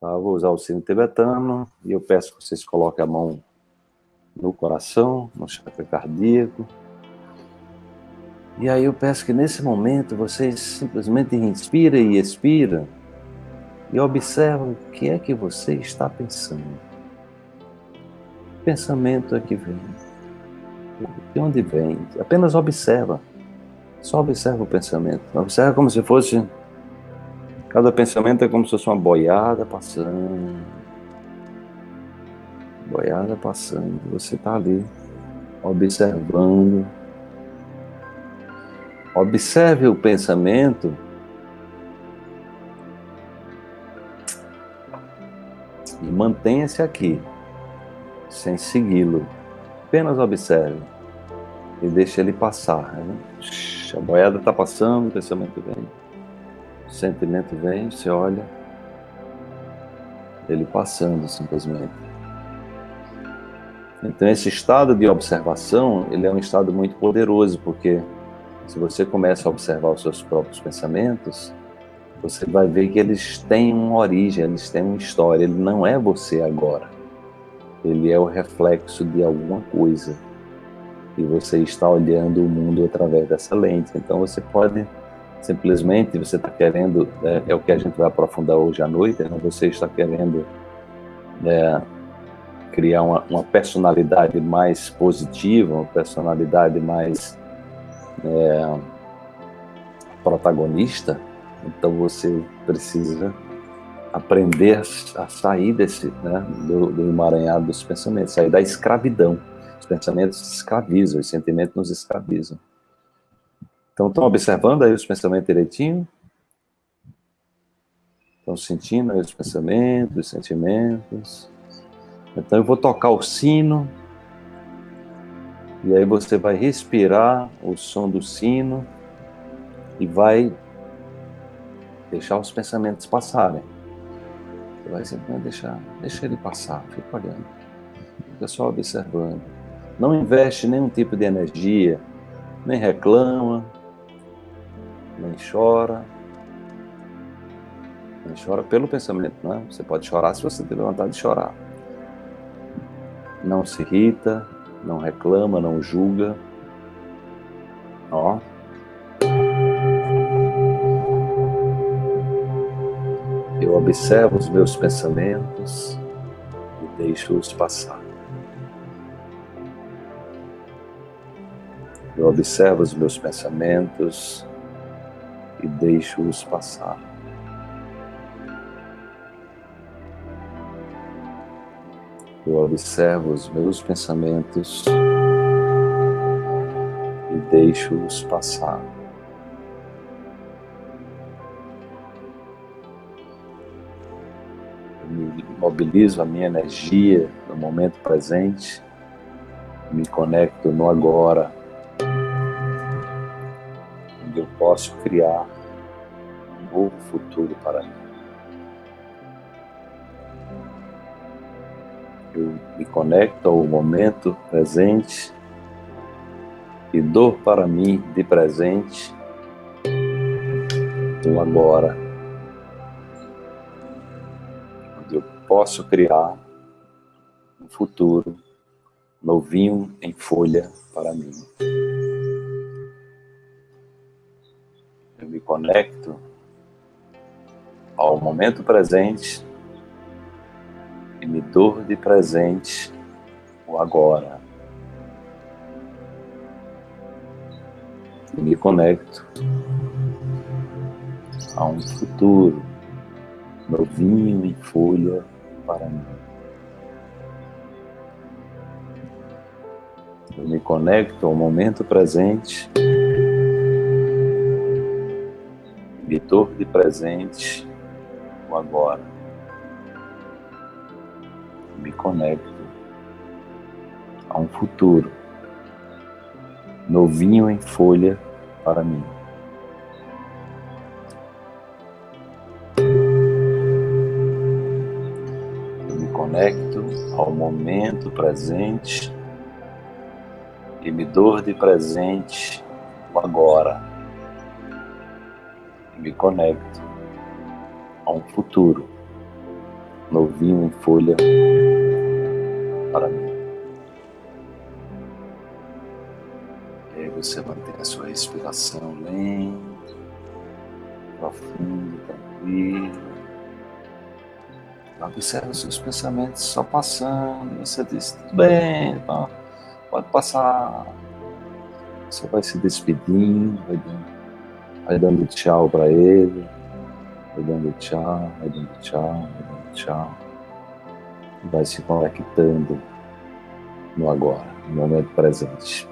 Tá? Vou usar o sino tibetano e eu peço que vocês coloquem a mão no coração, no chakra cardíaco. E aí eu peço que nesse momento vocês simplesmente inspirem e expiram e observam o que é que você está pensando. Pensamento é que vem? De onde vem? Apenas observa. Só observa o pensamento. Observa como se fosse Cada pensamento é como se fosse uma boiada passando. Boiada passando. Você está ali, observando. Observe o pensamento. E mantenha-se aqui, sem segui-lo. Apenas observe. E deixe ele passar. Né? A boiada está passando, o pensamento vem. O sentimento vem, você olha, ele passando simplesmente. Então esse estado de observação, ele é um estado muito poderoso, porque se você começa a observar os seus próprios pensamentos, você vai ver que eles têm uma origem, eles têm uma história, ele não é você agora. Ele é o reflexo de alguma coisa. E você está olhando o mundo através dessa lente. Então você pode simplesmente você está querendo, é, é, o que a gente vai aprofundar hoje à noite, né? você está querendo é, criar uma, uma, personalidade mais positiva, uma personalidade mais é, protagonista, então você precisa aprender a sair desse, né, do, do emaranhado dos pensamentos, sair da escravidão. Os pensamentos escravizam, os sentimentos nos escravizam. Então, estão observando aí os pensamentos direitinho? Estão sentindo aí os pensamentos, os sentimentos? Então, eu vou tocar o sino. E aí você vai respirar o som do sino e vai deixar os pensamentos passarem. Você vai simplesmente deixar, deixa ele passar, fica olhando. Fica só observando. Não investe nenhum tipo de energia, nem reclama, nem chora. Nem chora pelo pensamento, né? Você pode chorar se você tiver vontade de chorar. Não se irrita, não reclama, não julga. Ó. Eu observo os meus pensamentos e deixo-os passar. Eu observo os meus pensamentos e deixo-os passar. Eu observo os meus pensamentos e deixo-os passar. Mobilizo a minha energia no momento presente, me conecto no agora onde eu posso criar um novo futuro para mim. Eu me conecto ao momento presente e dou para mim de presente o agora, onde eu posso criar um futuro novinho em folha para mim. Conecto ao momento presente e me dou de presente o agora. E me conecto a um futuro novinho em folha para mim. Eu me conecto ao momento presente Vitor de presente o agora. Me conecto a um futuro novinho em folha para mim. Eu me conecto ao momento presente e me dou de presente agora me conecto a um futuro novinho em folha para mim. E aí você mantém a sua respiração lenta, profunda, tranquila. Observa os seus pensamentos só passando. Você diz, tudo bem, então, pode passar. Você vai se despedindo, vai dando, vai dando tchau para ele, vai dando tchau, vai dando tchau, vai dando tchau. Vai se conectando no agora, no momento presente.